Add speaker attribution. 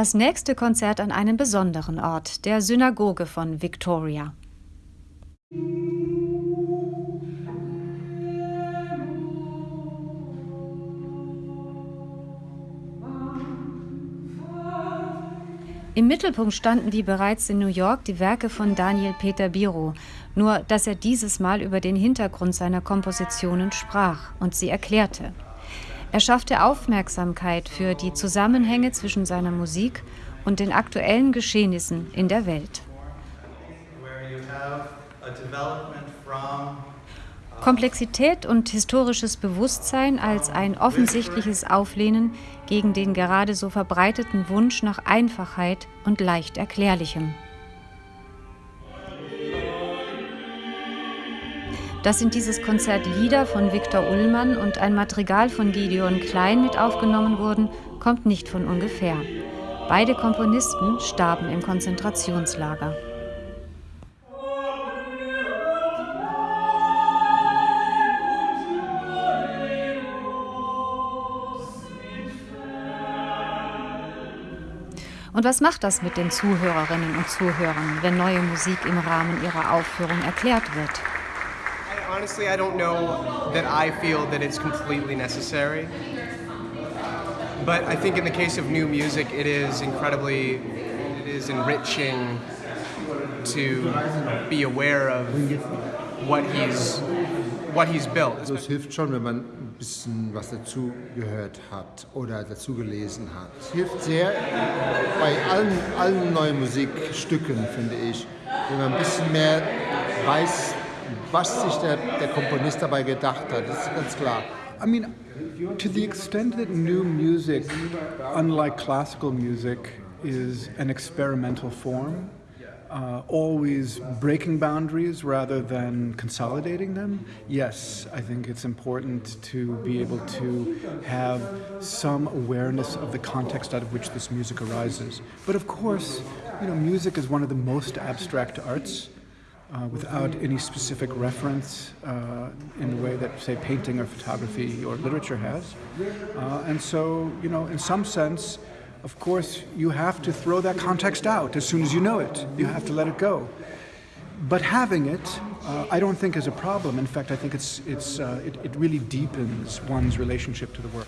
Speaker 1: Das nächste Konzert an einem besonderen Ort, der Synagoge von Victoria. Im Mittelpunkt standen wie bereits in New York die Werke von Daniel Peter Biro, nur dass er dieses Mal über den Hintergrund seiner Kompositionen sprach und sie erklärte. Er schaffte Aufmerksamkeit für die Zusammenhänge zwischen seiner Musik und den aktuellen Geschehnissen in der Welt. Komplexität und historisches Bewusstsein als ein offensichtliches Auflehnen gegen den gerade so verbreiteten Wunsch nach Einfachheit und leicht Erklärlichem. Dass in dieses Konzert Lieder von Viktor Ullmann und ein Madrigal von Gideon Klein mit aufgenommen wurden, kommt nicht von ungefähr. Beide Komponisten starben im Konzentrationslager. Und was macht das mit den Zuhörerinnen und Zuhörern, wenn neue Musik im Rahmen ihrer Aufführung erklärt wird?
Speaker 2: Honestly, I don't know that I feel that it's completely necessary. But I think in the case of new music, it is incredibly, it is enriching to be aware of what he's, what he's built.
Speaker 3: Also es hilft schon, wenn man bisschen was dazu gehört hat oder dazu gelesen hat. Es hilft sehr bei allen, allen neuen Musikstücken, finde ich, wenn man ein bisschen mehr weiß, was sich der, der Komponist dabei gedacht hat. Das ist ganz klar.
Speaker 4: I mean, to the extent that new music, unlike classical music, is an experimental form, uh, always breaking boundaries rather than consolidating them, yes, I think it's important to be able to have some awareness of the context out of which this music arises. But of course, you know, music is one of the most abstract arts. Uh, without any specific reference uh, in the way that, say, painting or photography or literature has. Uh, and so, you know, in some sense, of course, you have to throw that context out as soon as you know it. You have to let it go. But having it, uh, I don't think is a problem. In fact, I think it's, it's, uh, it, it really deepens one's relationship to the work.